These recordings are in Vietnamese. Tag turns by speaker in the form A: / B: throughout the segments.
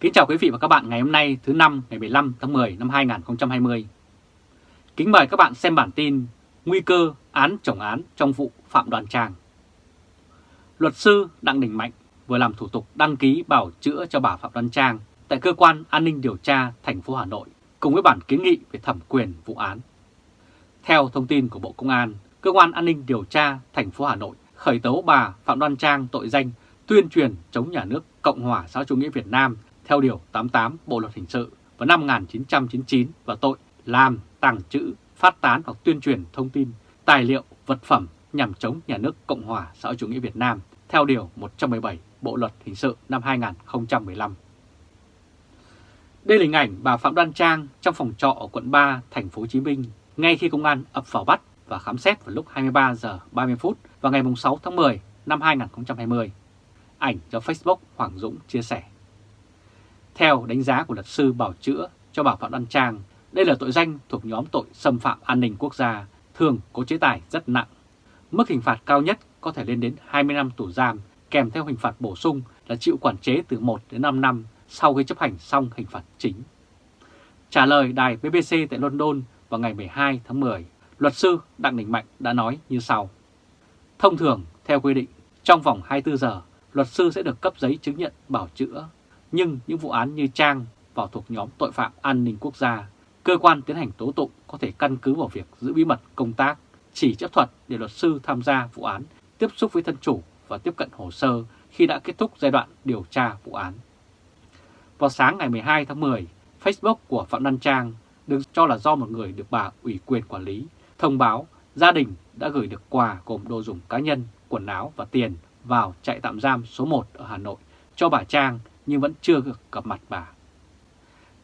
A: Kính chào quý vị và các bạn ngày hôm nay thứ năm ngày 15 tháng 10 năm 2020. Kính mời các bạn xem bản tin Nguy cơ án chồng án trong vụ Phạm Đoàn Trang. Luật sư Đặng Đình Mạnh vừa làm thủ tục đăng ký bảo chữa cho bà Phạm Đoàn Trang tại Cơ quan An ninh Điều tra thành phố Hà Nội cùng với bản kiến nghị về thẩm quyền vụ án. Theo thông tin của Bộ Công an, Cơ quan An ninh Điều tra thành phố Hà Nội khởi tố bà Phạm Đoan Trang tội danh tuyên truyền chống nhà nước Cộng hòa xã chủ nghĩa Việt Nam theo Điều 88 Bộ Luật Hình sự vào năm 1999 và tội làm, tàng trữ, phát tán hoặc tuyên truyền thông tin, tài liệu, vật phẩm nhằm chống nhà nước Cộng hòa xã hội chủ nghĩa Việt Nam theo Điều 117 Bộ Luật Hình sự năm 2015. Đây là hình ảnh bà Phạm Đoan Trang trong phòng trọ ở quận 3, thành phố Hồ Chí Minh ngay khi công an ập vào bắt và khám xét vào lúc 23 giờ 30 phút vào ngày 6 tháng 10 năm 2020. Ảnh do Facebook Hoàng Dũng chia sẻ. Theo đánh giá của luật sư bảo chữa cho bà Phạm Đoan Trang, đây là tội danh thuộc nhóm tội xâm phạm an ninh quốc gia, thường có chế tài rất nặng. Mức hình phạt cao nhất có thể lên đến 20 năm tù giam, kèm theo hình phạt bổ sung là chịu quản chế từ 1 đến 5 năm sau khi chấp hành xong hình phạt chính. Trả lời đài BBC tại London vào ngày 12 tháng 10, luật sư Đặng Đình Mạnh đã nói như sau. Thông thường, theo quy định, trong vòng 24 giờ, luật sư sẽ được cấp giấy chứng nhận bảo chữa nhưng những vụ án như Trang vào thuộc nhóm tội phạm an ninh quốc gia, cơ quan tiến hành tố tụng có thể căn cứ vào việc giữ bí mật công tác, chỉ chấp thuận để luật sư tham gia vụ án, tiếp xúc với thân chủ và tiếp cận hồ sơ khi đã kết thúc giai đoạn điều tra vụ án. Vào sáng ngày 12 tháng 10, Facebook của Phạm Đăng Trang được cho là do một người được bà ủy quyền quản lý, thông báo gia đình đã gửi được quà gồm đồ dùng cá nhân, quần áo và tiền vào trại tạm giam số 1 ở Hà Nội cho bà Trang nhưng vẫn chưa gặp mặt bà.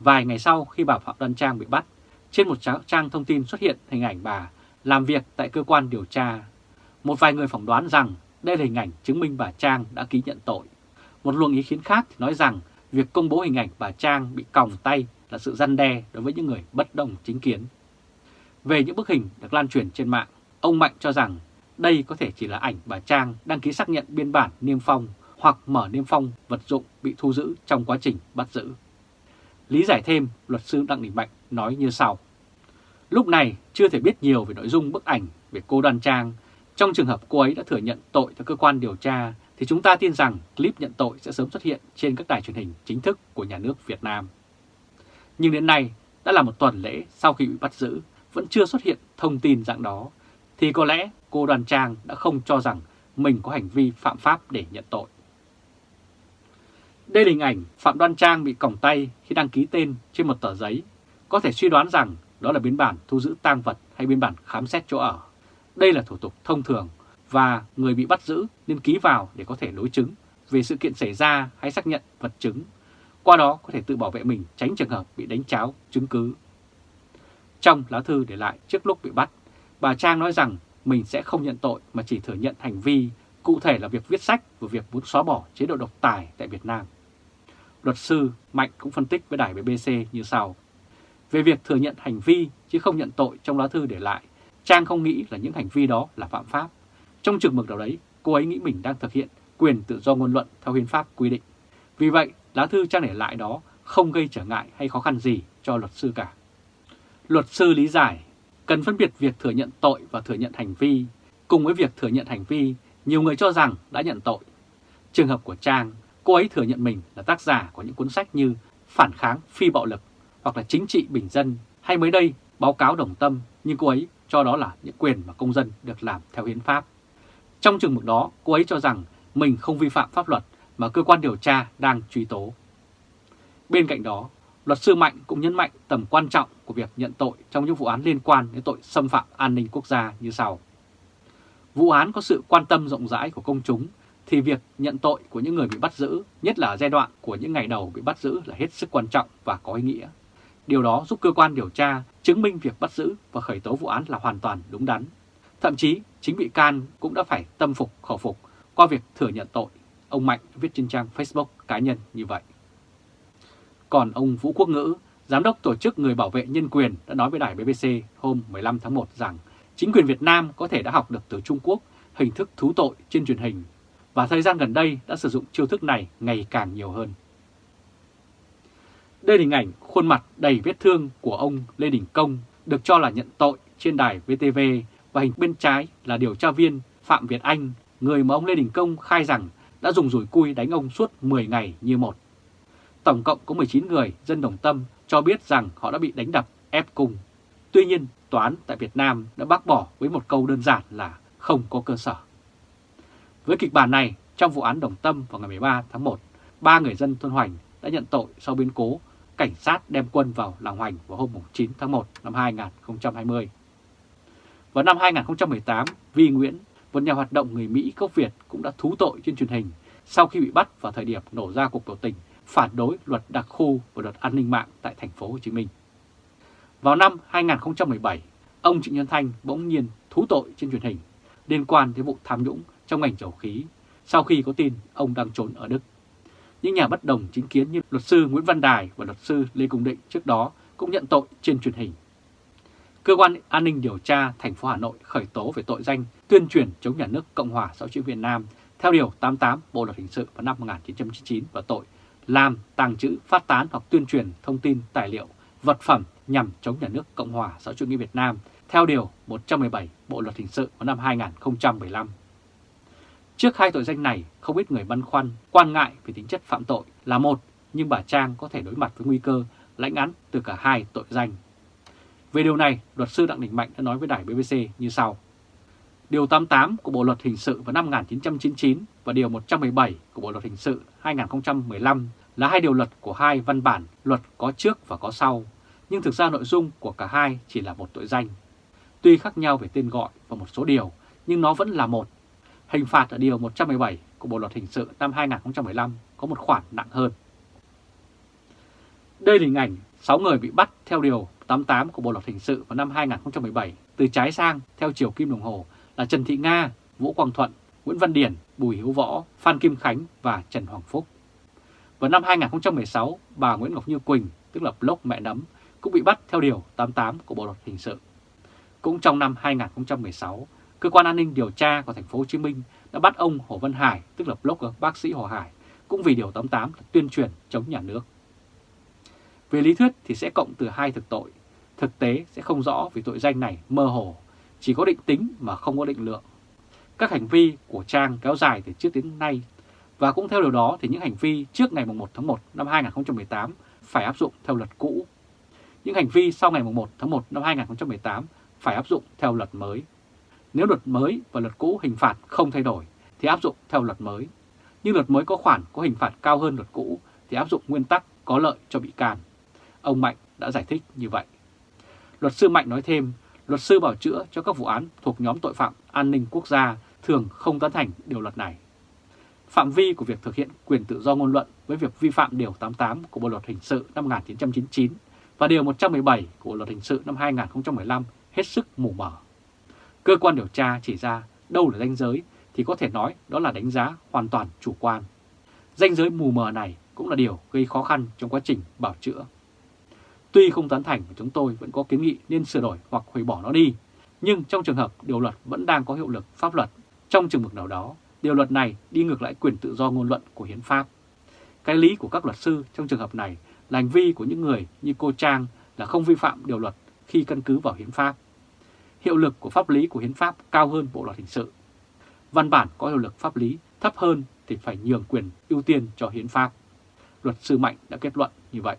A: Vài ngày sau khi bà Phạm Đoan Trang bị bắt, trên một trang thông tin xuất hiện hình ảnh bà làm việc tại cơ quan điều tra. Một vài người phỏng đoán rằng đây là hình ảnh chứng minh bà Trang đã ký nhận tội. Một luồng ý kiến khác thì nói rằng việc công bố hình ảnh bà Trang bị còng tay là sự răn đe đối với những người bất đồng chính kiến. Về những bức hình được lan truyền trên mạng, ông Mạnh cho rằng đây có thể chỉ là ảnh bà Trang đăng ký xác nhận biên bản niêm phong hoặc mở niêm phong vật dụng bị thu giữ trong quá trình bắt giữ. Lý giải thêm, luật sư Đặng Đình Mạnh nói như sau. Lúc này chưa thể biết nhiều về nội dung bức ảnh về cô Đoan Trang. Trong trường hợp cô ấy đã thừa nhận tội theo cơ quan điều tra thì chúng ta tin rằng clip nhận tội sẽ sớm xuất hiện trên các đài truyền hình chính thức của nhà nước Việt Nam. Nhưng đến nay đã là một tuần lễ sau khi bị bắt giữ vẫn chưa xuất hiện thông tin dạng đó thì có lẽ cô đoàn Trang đã không cho rằng mình có hành vi phạm pháp để nhận tội. Đây là hình ảnh Phạm Đoan Trang bị còng tay khi đăng ký tên trên một tờ giấy. Có thể suy đoán rằng đó là biên bản thu giữ tang vật hay biên bản khám xét chỗ ở. Đây là thủ tục thông thường và người bị bắt giữ nên ký vào để có thể đối chứng về sự kiện xảy ra hay xác nhận vật chứng. Qua đó có thể tự bảo vệ mình tránh trường hợp bị đánh cháo chứng cứ. Trong lá thư để lại trước lúc bị bắt, bà Trang nói rằng mình sẽ không nhận tội mà chỉ thừa nhận hành vi, cụ thể là việc viết sách và việc muốn xóa bỏ chế độ độc tài tại Việt Nam. Luật sư Mạnh cũng phân tích với đài BBC như sau. Về việc thừa nhận hành vi chứ không nhận tội trong lá thư để lại, Trang không nghĩ là những hành vi đó là phạm pháp. Trong trường mực nào đấy, cô ấy nghĩ mình đang thực hiện quyền tự do ngôn luận theo hiến pháp quy định. Vì vậy, lá thư Trang để lại đó không gây trở ngại hay khó khăn gì cho luật sư cả. Luật sư lý giải, cần phân biệt việc thừa nhận tội và thừa nhận hành vi. Cùng với việc thừa nhận hành vi, nhiều người cho rằng đã nhận tội. Trường hợp của Trang Cô ấy thừa nhận mình là tác giả của những cuốn sách như Phản kháng phi bạo lực hoặc là Chính trị bình dân hay mới đây báo cáo đồng tâm nhưng cô ấy cho đó là những quyền mà công dân được làm theo hiến pháp. Trong trường mực đó, cô ấy cho rằng mình không vi phạm pháp luật mà cơ quan điều tra đang truy tố. Bên cạnh đó, luật sư Mạnh cũng nhấn mạnh tầm quan trọng của việc nhận tội trong những vụ án liên quan đến tội xâm phạm an ninh quốc gia như sau. Vụ án có sự quan tâm rộng rãi của công chúng thì việc nhận tội của những người bị bắt giữ, nhất là giai đoạn của những ngày đầu bị bắt giữ là hết sức quan trọng và có ý nghĩa. Điều đó giúp cơ quan điều tra chứng minh việc bắt giữ và khởi tố vụ án là hoàn toàn đúng đắn. Thậm chí, chính bị can cũng đã phải tâm phục khẩu phục qua việc thừa nhận tội. Ông Mạnh viết trên trang Facebook cá nhân như vậy. Còn ông Vũ Quốc Ngữ, Giám đốc Tổ chức Người Bảo vệ Nhân quyền đã nói với đài BBC hôm 15 tháng 1 rằng chính quyền Việt Nam có thể đã học được từ Trung Quốc hình thức thú tội trên truyền hình và thời gian gần đây đã sử dụng chiêu thức này ngày càng nhiều hơn. Đây là hình ảnh khuôn mặt đầy vết thương của ông Lê Đình Công được cho là nhận tội trên đài VTV và hình bên trái là điều tra viên Phạm Việt Anh, người mà ông Lê Đình Công khai rằng đã dùng rủi cui đánh ông suốt 10 ngày như một. Tổng cộng có 19 người dân Đồng Tâm cho biết rằng họ đã bị đánh đập, ép cung. Tuy nhiên, tòa án tại Việt Nam đã bác bỏ với một câu đơn giản là không có cơ sở. Với kịch bản này, trong vụ án Đồng Tâm vào ngày 13 tháng 1, ba người dân thôn Hoành đã nhận tội sau biến cố cảnh sát đem quân vào làng Hoành vào hôm 9 tháng 1 năm 2020. Vào năm 2018, Vi Nguyễn, một nhà hoạt động người Mỹ gốc Việt cũng đã thú tội trên truyền hình sau khi bị bắt vào thời điểm nổ ra cuộc biểu tình phản đối luật đặc khu và luật an ninh mạng tại thành phố Hồ Chí Minh. Vào năm 2017, ông Trịnh Nhân Thanh bỗng nhiên thú tội trên truyền hình liên quan đến vụ tham nhũng trong ngành dầu khí sau khi có tin ông đang trốn ở Đức. Những nhà bất đồng chính kiến như luật sư Nguyễn Văn Đài và luật sư Lê Cung Định trước đó cũng nhận tội trên truyền hình. Cơ quan An ninh điều tra thành phố Hà Nội khởi tố về tội danh tuyên truyền chống nhà nước Cộng hòa xã hội Việt Nam theo Điều 88 Bộ Luật Hình sự vào năm 1999 và tội làm, tàng trữ, phát tán hoặc tuyên truyền thông tin, tài liệu, vật phẩm nhằm chống nhà nước Cộng hòa xã hội chủ nghĩa Việt Nam theo Điều 117 Bộ Luật Hình sự vào năm 2015. Trước hai tội danh này, không ít người băn khoăn, quan ngại về tính chất phạm tội là một, nhưng bà Trang có thể đối mặt với nguy cơ lãnh án từ cả hai tội danh. Về điều này, luật sư Đặng Đình Mạnh đã nói với đài BBC như sau. Điều 88 của Bộ Luật Hình sự vào năm 1999 và Điều 117 của Bộ Luật Hình sự 2015 là hai điều luật của hai văn bản luật có trước và có sau, nhưng thực ra nội dung của cả hai chỉ là một tội danh. Tuy khác nhau về tên gọi và một số điều, nhưng nó vẫn là một. Hình phạt ở Điều 117 của Bộ Luật Hình sự năm 2015 có một khoản nặng hơn. Đây là hình ảnh 6 người bị bắt theo Điều 88 của Bộ Luật Hình sự vào năm 2017 từ trái sang theo chiều kim đồng hồ là Trần Thị Nga, Vũ Quang Thuận, Nguyễn Văn Điển, Bùi Hiếu Võ, Phan Kim Khánh và Trần Hoàng Phúc. Vào năm 2016, bà Nguyễn Ngọc Như Quỳnh, tức là Block Mẹ Nấm, cũng bị bắt theo Điều 88 của Bộ Luật Hình sự. Cũng trong năm 2016, Cơ quan an ninh điều tra của thành phố Hồ Chí Minh đã bắt ông Hồ Văn Hải, tức là blogger bác sĩ Hồ Hải, cũng vì Điều 88 là tuyên truyền chống nhà nước. Về lý thuyết thì sẽ cộng từ hai thực tội, thực tế sẽ không rõ vì tội danh này mơ hồ, chỉ có định tính mà không có định lượng. Các hành vi của Trang kéo dài từ trước đến nay và cũng theo điều đó thì những hành vi trước ngày 1 tháng 1 năm 2018 phải áp dụng theo luật cũ. Những hành vi sau ngày 1 tháng 1 năm 2018 phải áp dụng theo luật mới. Nếu luật mới và luật cũ hình phạt không thay đổi thì áp dụng theo luật mới. Nhưng luật mới có khoản có hình phạt cao hơn luật cũ thì áp dụng nguyên tắc có lợi cho bị can. Ông Mạnh đã giải thích như vậy. Luật sư Mạnh nói thêm, luật sư bảo chữa cho các vụ án thuộc nhóm tội phạm an ninh quốc gia thường không tán thành điều luật này. Phạm vi của việc thực hiện quyền tự do ngôn luận với việc vi phạm Điều 88 của Bộ Luật Hình sự năm 1999 và Điều 117 của Bộ Luật Hình sự năm 2015 hết sức mù mờ. Cơ quan điều tra chỉ ra đâu là danh giới thì có thể nói đó là đánh giá hoàn toàn chủ quan. Danh giới mù mờ này cũng là điều gây khó khăn trong quá trình bảo chữa. Tuy không tán thành chúng tôi vẫn có kiến nghị nên sửa đổi hoặc hủy bỏ nó đi, nhưng trong trường hợp điều luật vẫn đang có hiệu lực pháp luật, trong trường mực nào đó, điều luật này đi ngược lại quyền tự do ngôn luận của hiến pháp. Cái lý của các luật sư trong trường hợp này là hành vi của những người như cô Trang là không vi phạm điều luật khi căn cứ vào hiến pháp. Hiệu lực của pháp lý của hiến pháp cao hơn bộ luật hình sự. Văn bản có hiệu lực pháp lý thấp hơn thì phải nhường quyền ưu tiên cho hiến pháp. Luật sư Mạnh đã kết luận như vậy.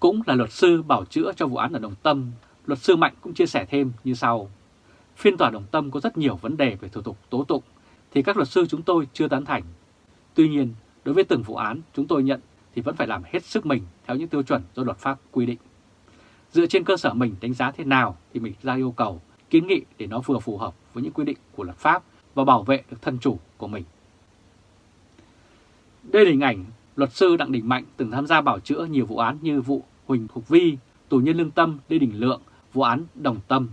A: Cũng là luật sư bảo chữa cho vụ án ở Đồng Tâm, luật sư Mạnh cũng chia sẻ thêm như sau. Phiên tòa Đồng Tâm có rất nhiều vấn đề về thủ tục tố tụng thì các luật sư chúng tôi chưa tán thành. Tuy nhiên, đối với từng vụ án chúng tôi nhận thì vẫn phải làm hết sức mình theo những tiêu chuẩn do luật pháp quy định. Dựa trên cơ sở mình đánh giá thế nào thì mình ra yêu cầu, kiến nghị để nó vừa phù hợp với những quy định của luật pháp và bảo vệ được thân chủ của mình. Đây là hình ảnh luật sư Đặng Đình Mạnh từng tham gia bảo chữa nhiều vụ án như vụ Huỳnh Thục Vi, tù nhân lương tâm Lê Đình Lượng, vụ án Đồng Tâm.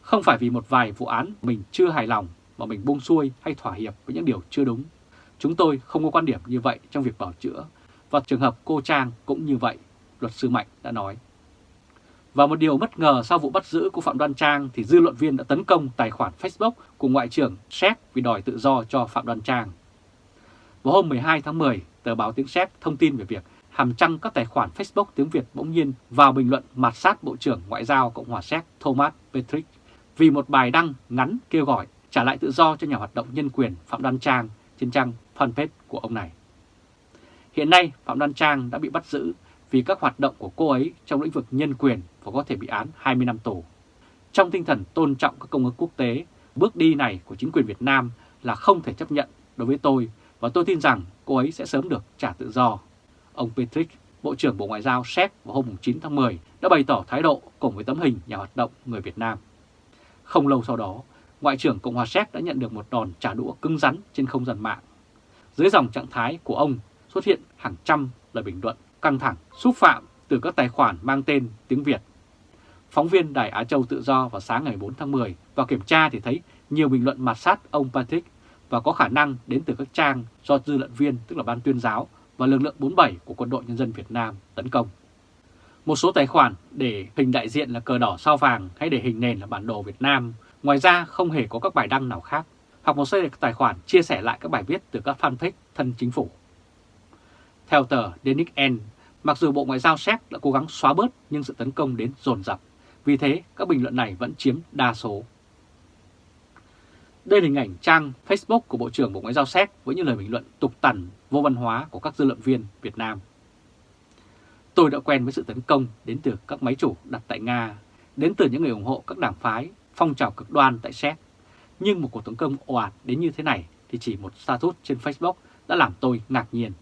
A: Không phải vì một vài vụ án mình chưa hài lòng mà mình buông xuôi hay thỏa hiệp với những điều chưa đúng. Chúng tôi không có quan điểm như vậy trong việc bảo chữa, và trường hợp cô Trang cũng như vậy, luật sư Mạnh đã nói. Và một điều bất ngờ sau vụ bắt giữ của Phạm Đoan Trang thì dư luận viên đã tấn công tài khoản Facebook của Ngoại trưởng Séc vì đòi tự do cho Phạm Đoan Trang. Vào hôm 12 tháng 10, tờ báo Tiếng Séc thông tin về việc hàm trăng các tài khoản Facebook tiếng Việt bỗng nhiên vào bình luận mặt sát Bộ trưởng Ngoại giao Cộng hòa Séc Thomas Petrick vì một bài đăng ngắn kêu gọi trả lại tự do cho nhà hoạt động nhân quyền Phạm Đoan Trang trên trang fanpage của ông này. Hiện nay Phạm Đoan Trang đã bị bắt giữ vì các hoạt động của cô ấy trong lĩnh vực nhân quyền và có thể bị án 20 năm tù. Trong tinh thần tôn trọng các công ước quốc tế, bước đi này của chính quyền Việt Nam là không thể chấp nhận đối với tôi và tôi tin rằng cô ấy sẽ sớm được trả tự do. Ông Petrick, Bộ trưởng Bộ Ngoại giao Séc vào hôm 9 tháng 10 đã bày tỏ thái độ cùng với tấm hình nhà hoạt động người Việt Nam. Không lâu sau đó, Ngoại trưởng Cộng hòa Séc đã nhận được một đòn trả đũa cứng rắn trên không gian mạng. Dưới dòng trạng thái của ông xuất hiện hàng trăm lời bình luận căng thẳng, xúc phạm từ các tài khoản mang tên tiếng Việt. Phóng viên Đài Á Châu Tự Do vào sáng ngày 4 tháng 10 vào kiểm tra thì thấy nhiều bình luận mặt sát ông Patrick và có khả năng đến từ các trang do dư luận viên tức là ban tuyên giáo và lực lượng 47 của Quân đội Nhân dân Việt Nam tấn công. Một số tài khoản để hình đại diện là cờ đỏ sao vàng hay để hình nền là bản đồ Việt Nam, ngoài ra không hề có các bài đăng nào khác, hoặc một số tài khoản chia sẻ lại các bài viết từ các fanpage thân chính phủ. Theo tờ Denik N, mặc dù Bộ Ngoại giao Séc đã cố gắng xóa bớt nhưng sự tấn công đến dồn dập, vì thế các bình luận này vẫn chiếm đa số. Đây là hình ảnh trang Facebook của Bộ trưởng Bộ Ngoại giao Séc với những lời bình luận tục tằn, vô văn hóa của các dư luận viên Việt Nam. Tôi đã quen với sự tấn công đến từ các máy chủ đặt tại Nga, đến từ những người ủng hộ các đảng phái, phong trào cực đoan tại Séc. Nhưng một cuộc tấn công ồ ạt đến như thế này thì chỉ một status trên Facebook đã làm tôi ngạc nhiên.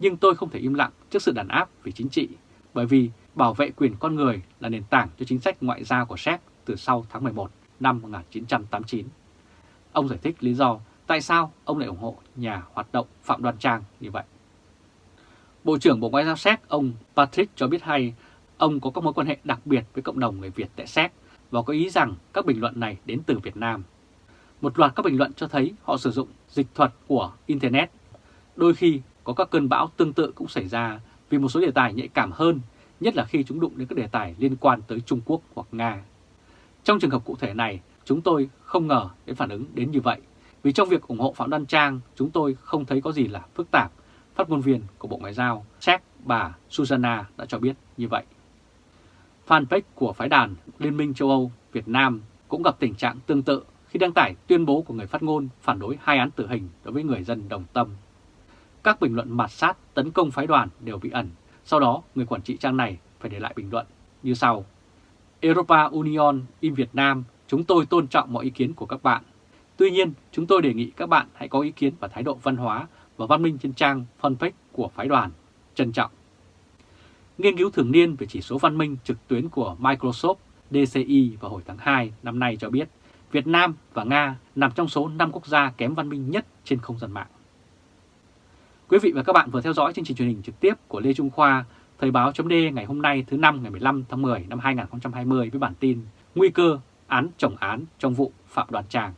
A: Nhưng tôi không thể im lặng trước sự đàn áp về chính trị, bởi vì bảo vệ quyền con người là nền tảng cho chính sách ngoại giao của Séc từ sau tháng 11 năm 1989. Ông giải thích lý do tại sao ông lại ủng hộ nhà hoạt động Phạm Đoan Trang như vậy. Bộ trưởng Bộ Ngoại giao Séc ông Patrick cho biết hay ông có các mối quan hệ đặc biệt với cộng đồng người Việt tại Séc và có ý rằng các bình luận này đến từ Việt Nam. Một loạt các bình luận cho thấy họ sử dụng dịch thuật của Internet. Đôi khi có các cơn bão tương tự cũng xảy ra vì một số đề tài nhạy cảm hơn, nhất là khi chúng đụng đến các đề tài liên quan tới Trung Quốc hoặc Nga. Trong trường hợp cụ thể này, chúng tôi không ngờ đến phản ứng đến như vậy, vì trong việc ủng hộ Phạm Đoan Trang, chúng tôi không thấy có gì là phức tạp. Phát ngôn viên của Bộ Ngoại giao Séc bà Susanna đã cho biết như vậy. Fanpage của phái đàn Liên minh châu Âu Việt Nam cũng gặp tình trạng tương tự khi đăng tải tuyên bố của người phát ngôn phản đối hai án tử hình đối với người dân đồng tâm. Các bình luận mạt sát tấn công phái đoàn đều bị ẩn, sau đó người quản trị trang này phải để lại bình luận như sau. Europa Union in Việt Nam, chúng tôi tôn trọng mọi ý kiến của các bạn. Tuy nhiên, chúng tôi đề nghị các bạn hãy có ý kiến và thái độ văn hóa và văn minh trên trang fanpage của phái đoàn. Trân trọng. Nghiên cứu thường niên về chỉ số văn minh trực tuyến của Microsoft DCI vào hồi tháng 2 năm nay cho biết Việt Nam và Nga nằm trong số 5 quốc gia kém văn minh nhất trên không gian mạng. Quý vị và các bạn vừa theo dõi chương trình truyền hình trực tiếp của Lê Trung Khoa, Thời báo chấm ngày hôm nay thứ năm ngày 15 tháng 10 năm 2020 với bản tin Nguy cơ án chồng án trong vụ Phạm Đoàn Tràng.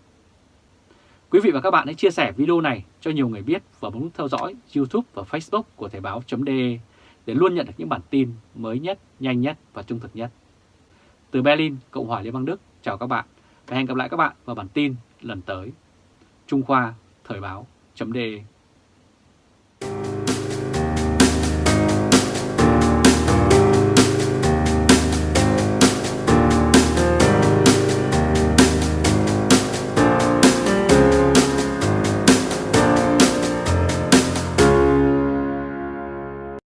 A: Quý vị và các bạn hãy chia sẻ video này cho nhiều người biết và bấm theo dõi YouTube và Facebook của Thời báo .d để luôn nhận được những bản tin mới nhất, nhanh nhất và trung thực nhất. Từ Berlin, Cộng hòa Liên bang Đức, chào các bạn và hẹn gặp lại các bạn vào bản tin lần tới. Trung Khoa Thời báo .d.